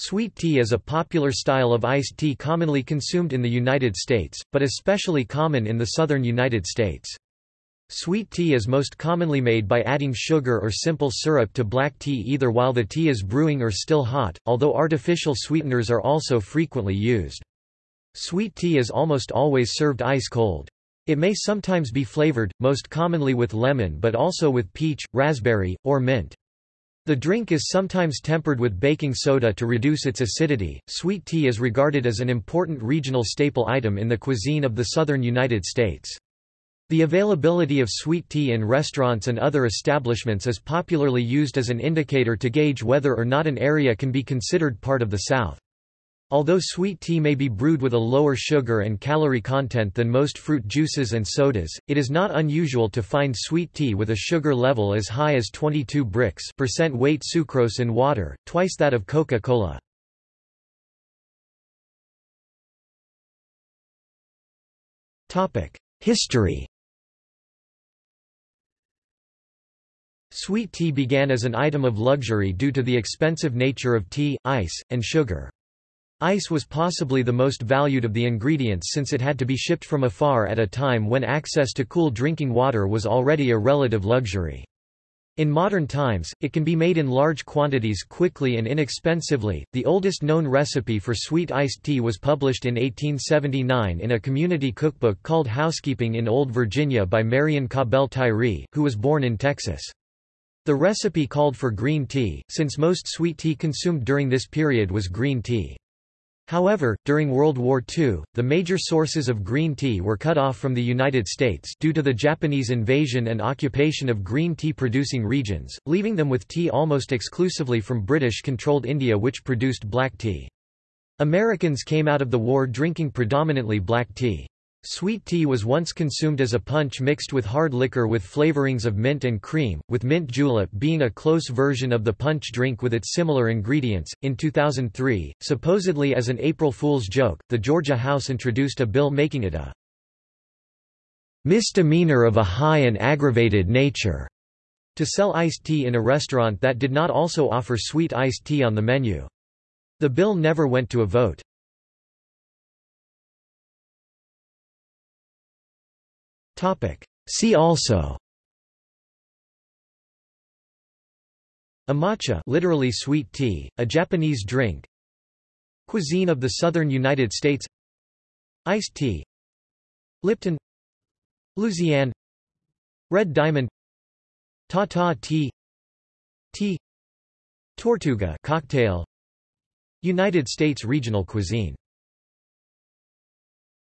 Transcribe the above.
Sweet tea is a popular style of iced tea commonly consumed in the United States, but especially common in the southern United States. Sweet tea is most commonly made by adding sugar or simple syrup to black tea either while the tea is brewing or still hot, although artificial sweeteners are also frequently used. Sweet tea is almost always served ice-cold. It may sometimes be flavored, most commonly with lemon but also with peach, raspberry, or mint. The drink is sometimes tempered with baking soda to reduce its acidity. Sweet tea is regarded as an important regional staple item in the cuisine of the southern United States. The availability of sweet tea in restaurants and other establishments is popularly used as an indicator to gauge whether or not an area can be considered part of the South. Although sweet tea may be brewed with a lower sugar and calorie content than most fruit juices and sodas, it is not unusual to find sweet tea with a sugar level as high as 22 Brix percent weight sucrose in water, twice that of Coca-Cola. History Sweet tea began as an item of luxury due to the expensive nature of tea, ice, and sugar. Ice was possibly the most valued of the ingredients since it had to be shipped from afar at a time when access to cool drinking water was already a relative luxury. In modern times, it can be made in large quantities quickly and inexpensively. The oldest known recipe for sweet iced tea was published in 1879 in a community cookbook called Housekeeping in Old Virginia by Marion Cabell Tyree, who was born in Texas. The recipe called for green tea, since most sweet tea consumed during this period was green tea. However, during World War II, the major sources of green tea were cut off from the United States due to the Japanese invasion and occupation of green tea-producing regions, leaving them with tea almost exclusively from British-controlled India which produced black tea. Americans came out of the war drinking predominantly black tea. Sweet tea was once consumed as a punch mixed with hard liquor with flavorings of mint and cream, with mint julep being a close version of the punch drink with its similar ingredients. In 2003, supposedly as an April Fool's joke, the Georgia House introduced a bill making it a misdemeanor of a high and aggravated nature to sell iced tea in a restaurant that did not also offer sweet iced tea on the menu. The bill never went to a vote. See also. Amacha literally sweet tea, a Japanese drink. Cuisine of the southern United States. Iced tea. Lipton. Luzianne Red Diamond. Tata tea. Tea. Tortuga cocktail. United States regional cuisine